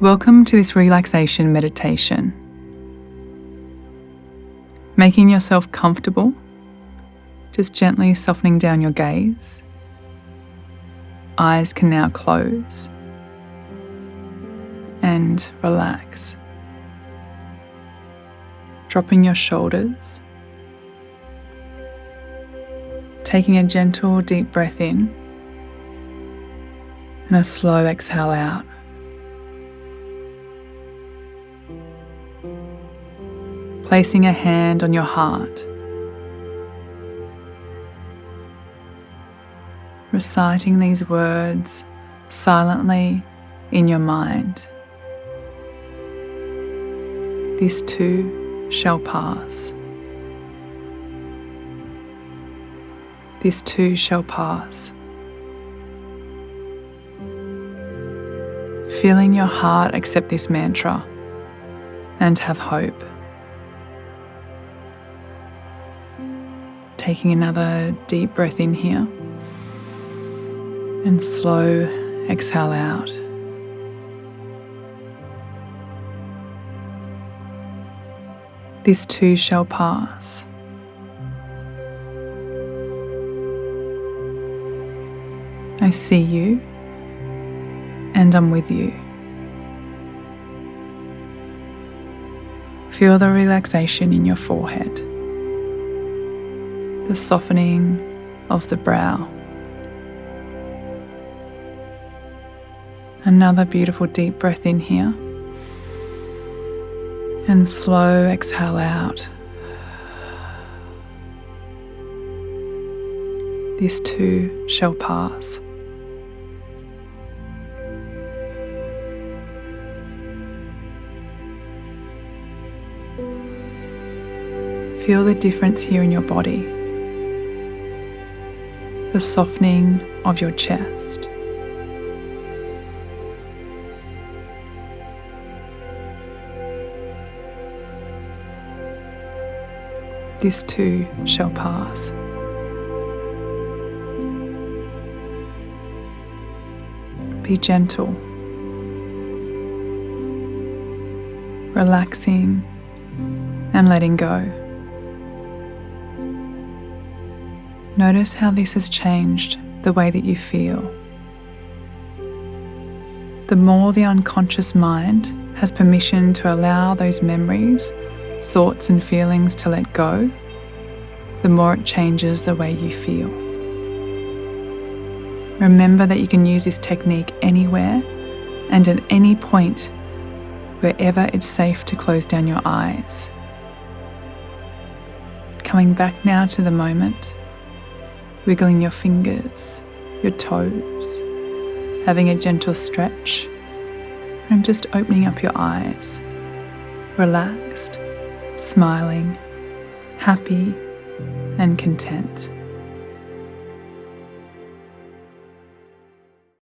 Welcome to this relaxation meditation. Making yourself comfortable, just gently softening down your gaze. Eyes can now close and relax. Dropping your shoulders. Taking a gentle, deep breath in and a slow exhale out. Placing a hand on your heart, reciting these words silently in your mind. This too shall pass. This too shall pass. Feeling your heart accept this mantra and have hope. Taking another deep breath in here and slow exhale out. This too shall pass. I see you and I'm with you. Feel the relaxation in your forehead the softening of the brow. Another beautiful deep breath in here. And slow exhale out. This too shall pass. Feel the difference here in your body the softening of your chest. This too shall pass. Be gentle, relaxing and letting go. Notice how this has changed the way that you feel. The more the unconscious mind has permission to allow those memories, thoughts, and feelings to let go, the more it changes the way you feel. Remember that you can use this technique anywhere and at any point wherever it's safe to close down your eyes. Coming back now to the moment wiggling your fingers, your toes, having a gentle stretch, and just opening up your eyes, relaxed, smiling, happy, and content.